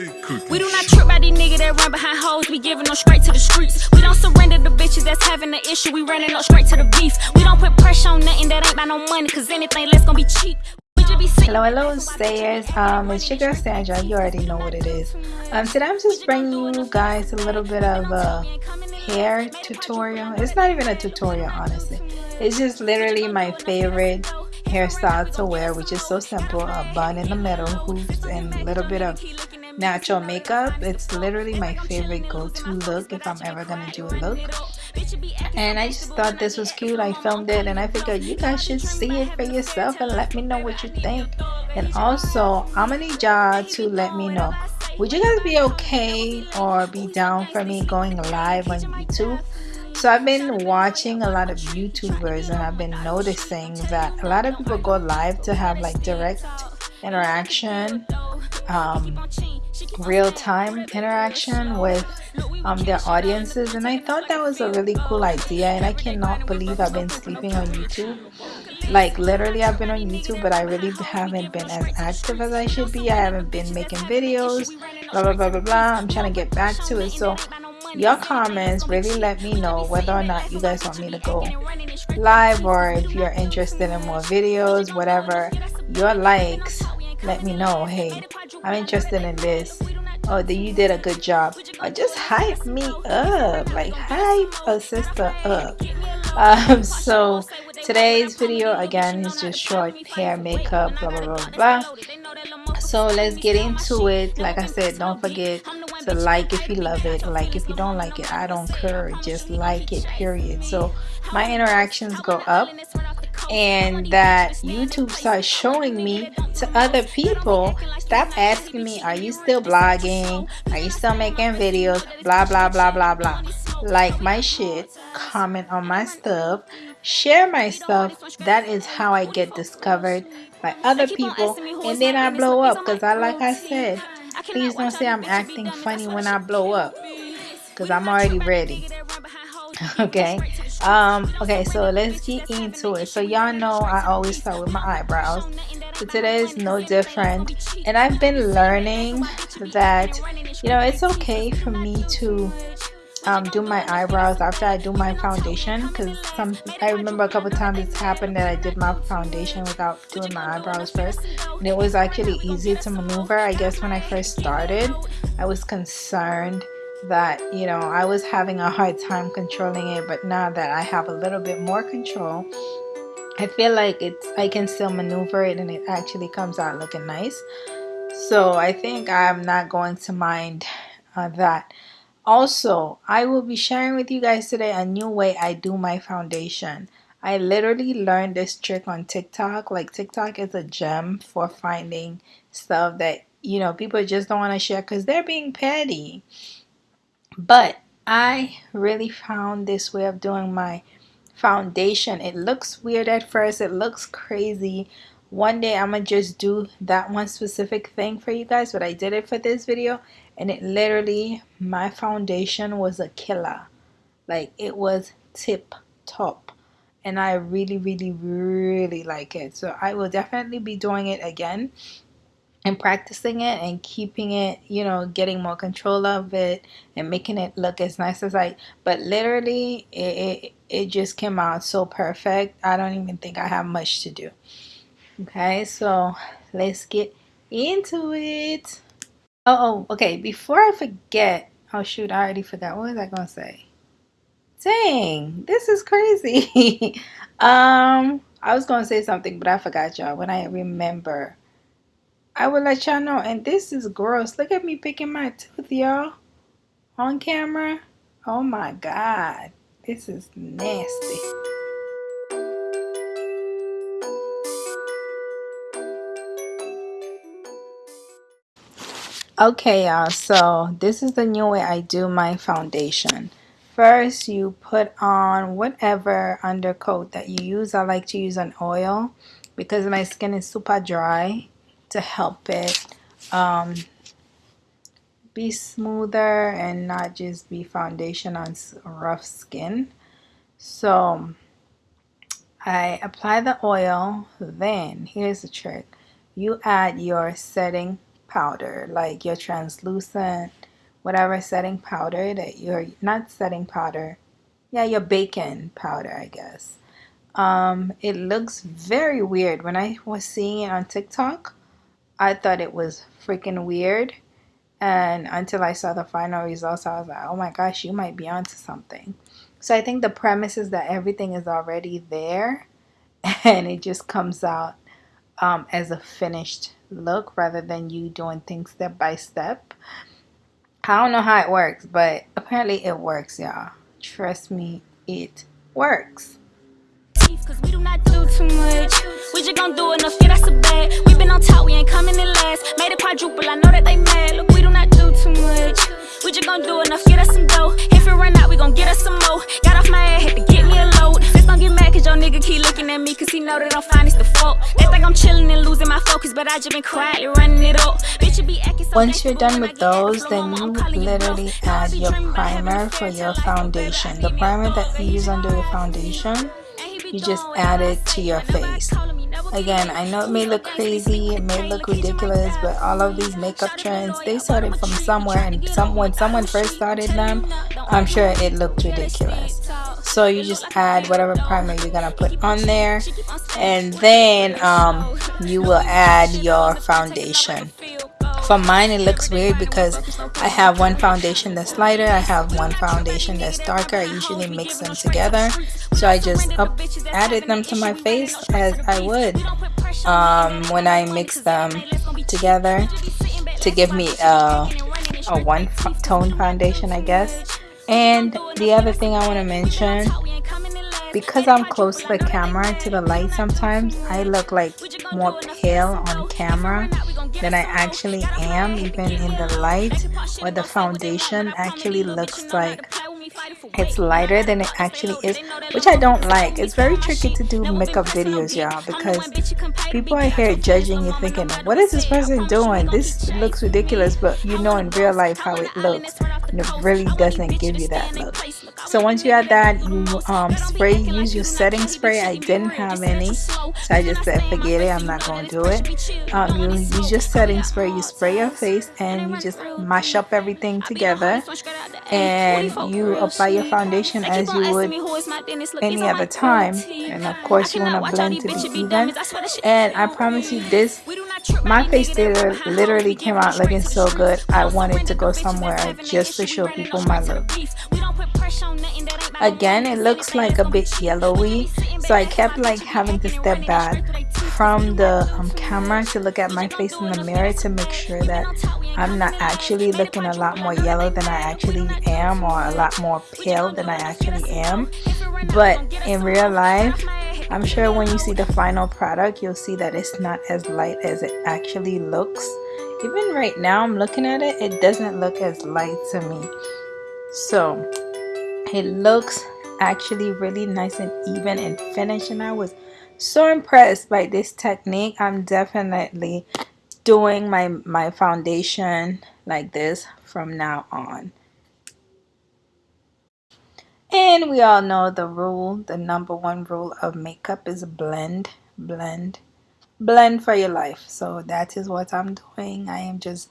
We do not trip by these niggas that run behind hoes. We giving them straight to the streets. We don't surrender the bitches that's having the issue. We running up straight to the beef. We don't put pressure on nothing that ain't by no money. Cause anything less gonna be cheap. Hello, hello, stayers. Um, it's your girl Sandra. You already know what it is. Um, today I'm just bringing you guys a little bit of a hair tutorial. It's not even a tutorial, honestly. It's just literally my favorite hairstyle to wear, which is so simple. A bun in the middle, hoops, and a little bit of natural makeup. It's literally my favorite go-to look if I'm ever gonna do a look. And I just thought this was cute. I filmed it and I figured you guys should see it for yourself and let me know what you think. And also, I'm gonna need y'all to let me know. Would you guys be okay or be down for me going live on YouTube? So I've been watching a lot of YouTubers and I've been noticing that a lot of people go live to have like direct interaction um, real-time interaction with um, their audiences and I thought that was a really cool idea and I cannot believe I've been sleeping on YouTube. Like literally I've been on YouTube but I really haven't been as active as I should be. I haven't been making videos blah blah blah blah blah. I'm trying to get back to it. So your comments really let me know whether or not you guys want me to go live or if you're interested in more videos whatever. Your likes let me know. Hey i'm interested in this. Oh you did a good job. Or just hype me up. Like hype a sister up. Um so today's video again is just short hair makeup blah blah blah blah. So let's get into it. Like i said don't forget to like if you love it. Like if you don't like it i don't care. Just like it period. So my interactions go up and that YouTube starts showing me to other people. Stop asking me are you still blogging? Are you still making videos? Blah blah blah blah blah. Like my shit comment on my stuff share my stuff. That is how I get discovered by other people and then I blow up because I like I said please don't say I'm acting funny when I blow up because I'm already ready okay. Um okay so let's get into it. So y'all know i always start with my eyebrows. So today is no different. And i've been learning that you know it's okay for me to um, do my eyebrows after I do my foundation. Because some I remember a couple times it's happened that I did my foundation without doing my eyebrows first. And it was actually easy to maneuver. I guess when I first started I was concerned that you know I was having a hard time controlling it but now that I have a little bit more control I feel like it's I can still maneuver it and it actually comes out looking nice. So I think I'm not going to mind uh, that. Also I will be sharing with you guys today a new way I do my foundation. I literally learned this trick on TikTok. Like TikTok is a gem for finding stuff that you know people just don't want to share because they're being petty but I really found this way of doing my foundation. It looks weird at first. It looks crazy. One day I'm gonna just do that one specific thing for you guys but I did it for this video and it literally my foundation was a killer. Like it was tip top and I really really really like it. So I will definitely be doing it again and practicing it and keeping it you know getting more control of it and making it look as nice as I but literally it, it, it just came out so perfect I don't even think I have much to do. Okay so let's get into it. Oh, oh okay before I forget oh shoot I already forgot what was I gonna say? Dang this is crazy. Um I was gonna say something but I forgot y'all when I remember I will let y'all know. And this is gross. Look at me picking my tooth, y'all. On camera. Oh my God. This is nasty. Okay, y'all. So this is the new way I do my foundation. First, you put on whatever undercoat that you use. I like to use an oil because my skin is super dry to help it um, be smoother and not just be foundation on rough skin so I apply the oil then here's the trick you add your setting powder, like your translucent, whatever setting powder that you're not setting powder. Yeah, your baking powder, I guess. Um, it looks very weird. When I was seeing it on TikTok, I thought it was freaking weird. And until I saw the final results, I was like, oh my gosh, you might be onto something. So I think the premise is that everything is already there and it just comes out um, as a finished look rather than you doing things step by step. I don't know how it works, but apparently it works, y'all. Trust me, it works. Cause we do not do too much. We just gon' do enough, yeah, that's a bad. We been on top, we ain't coming in last. Made a quadruple, I know that they mad. Look, we do not do too much. We just gon' do enough, get us some dough. If it run out, we gon' get us some more. Got off my head, had to get me a load. Just don't get mad, cause your nigga keep looking at me, cause he know that I'm fine, it's the fault. They think I'm chilling and losing my focus, but I just been quietly running it up. Bitch, you be acting so Once you're done with those, then you literally add your primer for your foundation. The primer that you use under your foundation you just add it to your face. Again I know it may look crazy it may look ridiculous but all of these makeup trends they started from somewhere and some, when someone first started them I'm sure it looked ridiculous. So you just add whatever primer you're gonna put on there and then um, you will add your foundation for mine it looks weird because I have one foundation that's lighter I have one foundation that's darker I usually mix them together. So I just up added them to my face as I would um, when I mix them together to give me a, a one tone foundation I guess. And the other thing I want to mention because I'm close to the camera to the light sometimes I look like more pale on camera than I actually am even in the light or the foundation actually looks like. It's lighter than it actually is which I don't like. It's very tricky to do makeup videos y'all because people are here judging you thinking what is this person doing? This looks ridiculous but you know in real life how it looks and it really doesn't give you that look so once you add that you um, spray use your setting spray. I didn't have any so I just said forget it I'm not going to do it. Um, you use your setting spray you spray your face and you just mash up everything together. And you apply your foundation as you would any other time. And of course you want to blend to be even and I promise you this my face literally came out looking so good I wanted to go somewhere just to show people my look again it looks like a bit yellowy so I kept like having to step back from the um, camera to look at my face in the mirror to make sure that I'm not actually looking a lot more yellow than I actually am or a lot more pale than I actually am. But in real life I'm sure when you see the final product you'll see that it's not as light as it actually looks. Even right now I'm looking at it it doesn't look as light to me. So it looks actually really nice and even and finished and I was so impressed by this technique. I'm definitely doing my my foundation like this from now on and we all know the rule the number one rule of makeup is blend blend blend for your life. So that is what I'm doing. I am just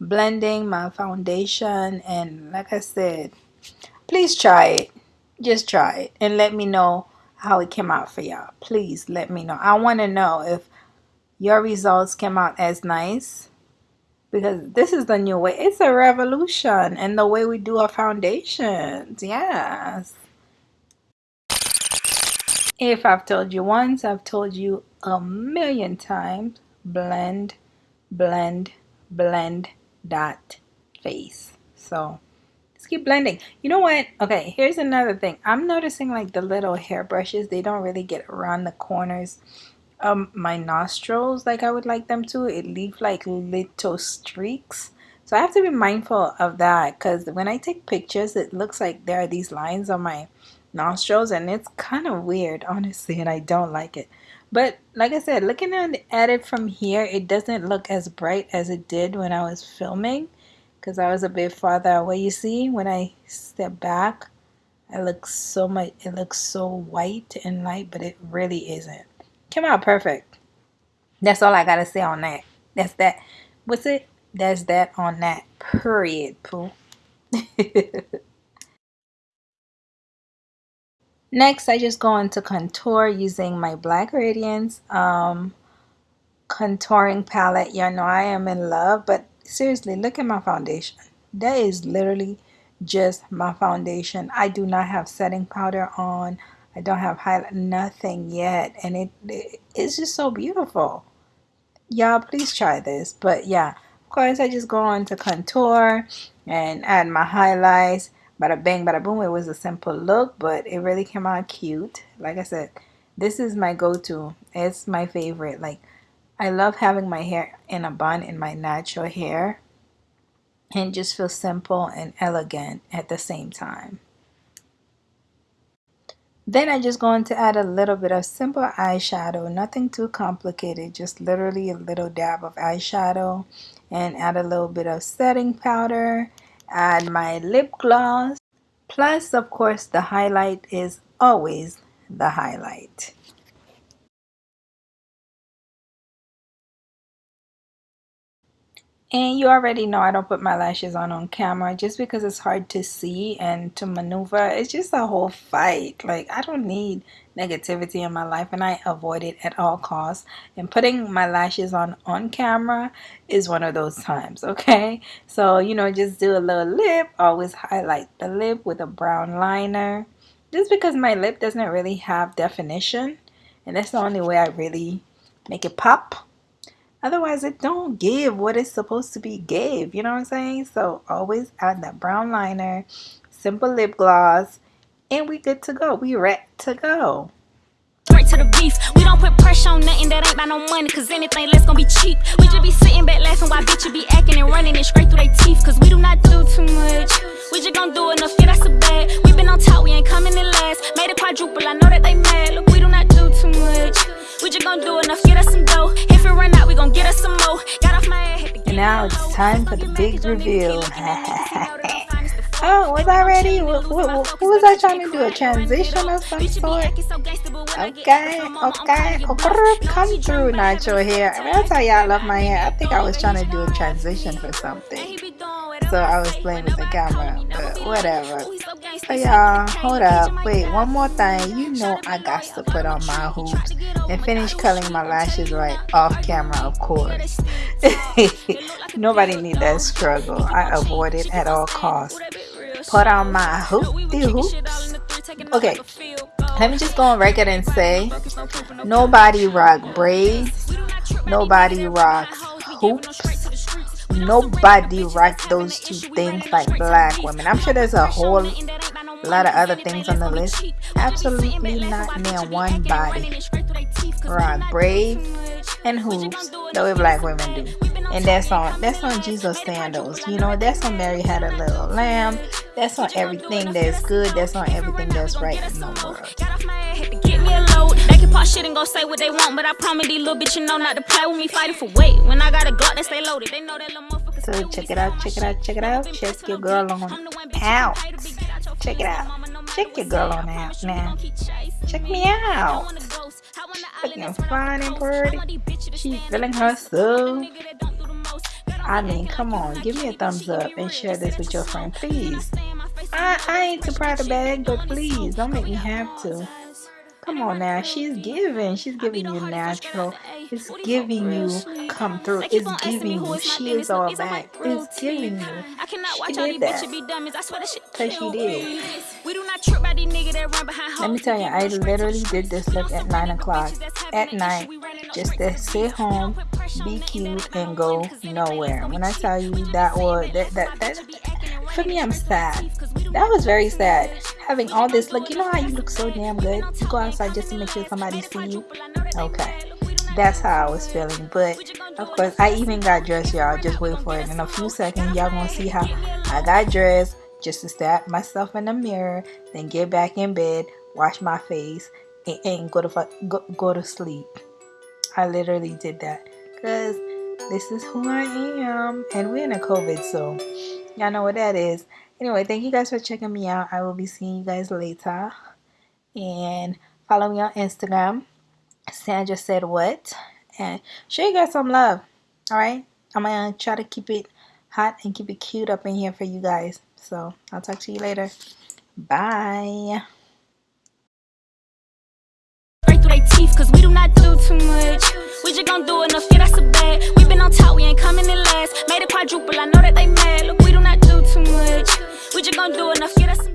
blending my foundation and like I said please try it. Just try it and let me know how it came out for y'all. Please let me know. I want to know if your results came out as nice because this is the new way. It's a revolution and the way we do our foundations. Yes. If I've told you once I've told you a million times blend blend blend dot face. So keep blending. You know what? Okay here's another thing. I'm noticing like the little hair brushes they don't really get around the corners of my nostrils like I would like them to it leaves like little streaks so I have to be mindful of that because when I take pictures it looks like there are these lines on my nostrils and it's kind of weird honestly and I don't like it but like I said looking at it from here it doesn't look as bright as it did when I was filming because I was a bit farther away. You see, when I step back, it looks so much, it looks so white and light, but it really isn't. Came out perfect. That's all I got to say on that. That's that. What's it? That's that on that. Period, poo. Next, I just go into contour using my Black Radiance um, contouring palette. You know I am in love, but seriously, look at my foundation. That is literally just my foundation. I do not have setting powder on. I don't have highlight, nothing yet. And it, it it's just so beautiful. Y'all, please try this. But yeah, of course, I just go on to contour and add my highlights. Bada bang, bada boom. It was a simple look, but it really came out cute. Like I said, this is my go-to. It's my favorite. Like, I love having my hair in a bun in my natural hair and just feel simple and elegant at the same time. Then I'm just going to add a little bit of simple eyeshadow, nothing too complicated, just literally a little dab of eyeshadow and add a little bit of setting powder, add my lip gloss. Plus, of course, the highlight is always the highlight. And you already know I don't put my lashes on on camera just because it's hard to see and to maneuver. It's just a whole fight. Like, I don't need negativity in my life and I avoid it at all costs. And putting my lashes on on camera is one of those times, okay? So, you know, just do a little lip. Always highlight the lip with a brown liner. Just because my lip doesn't really have definition. And that's the only way I really make it pop Otherwise, it don't give what it's supposed to be gave. You know what I'm saying? So always add that brown liner, simple lip gloss, and we good to go. We ready to go. Straight to the beef. We don't put pressure on nothing that ain't by no money, cause anything less gonna be cheap. We just be sitting back laughing now it's time for the big reveal. Oh, was I ready? Was I trying to do? A transition of some sort? Okay, okay. Come through, Nacho hair. That's how y'all love my hair. I think I was trying to do a transition for something. So I was playing with the camera, whatever. So y'all, hold up. Wait, one more thing. You know I got to put on my hoops and finish coloring my lashes right off camera, of course. Nobody need that struggle. I avoid it at all costs put on my hoopty hoops. Okay, let me just go on record and say nobody rock braids, nobody rocks hoops, nobody rock those two things like black women. I'm sure there's a whole lot of other things on the list. Absolutely not near one body rock braids and hoops the way black women do. And that's on that's on Jesus sandals. You know, that's on Mary had a little lamb. That's on everything that's good. That's on everything that's right in the world. Can pop shit and go say what they want, but I promise these little bitches know not to play with me fighting for weight. When I got a Glock, they stay loaded. They know that little motherfucker. So check it out, check it out, check it out. Check your girl on out. Check it out. Check your girl on out now. Check me out. Looking fine and pretty. She's feeling herself. I mean, come on, give me a thumbs up and share this with your friend, please. I, I ain't too proud to beg, but please don't make me have to. Come on now, she's giving. She's giving you natural. It's giving you come through. It's giving you. She is all that. It's giving you. She did that. Because she did. Let me tell you, I literally did this look at 9 o'clock at night just to sit home, be cute, and go nowhere. When I tell you that was, that, that, that, for me, I'm sad. That was very sad. Having all this like you know how you look so damn good? You go outside just to make sure somebody see you? Okay that's how I was feeling. But of course, I even got dressed, y'all. Just wait for it. In a few seconds, y'all gonna see how I got dressed just to stare myself in the mirror, then get back in bed, wash my face, and, and go to go, go to sleep. I literally did that because this is who I am, and we're in a COVID, so y'all know what that is. Anyway, thank you guys for checking me out. I will be seeing you guys later, and follow me on Instagram Sandra said what and show you guys some love all right I'm gonna try to keep it hot and keep it cute up in here for you guys. So I'll talk to you later. Bye. Their teeth, cause we do not do too much. We just gon' do enough, yeah, that's a bad. We been on top, we ain't coming in last. Made it quadruple, I know that they mad. Look, we do not do too much. We just gon' do enough, yeah, that's some.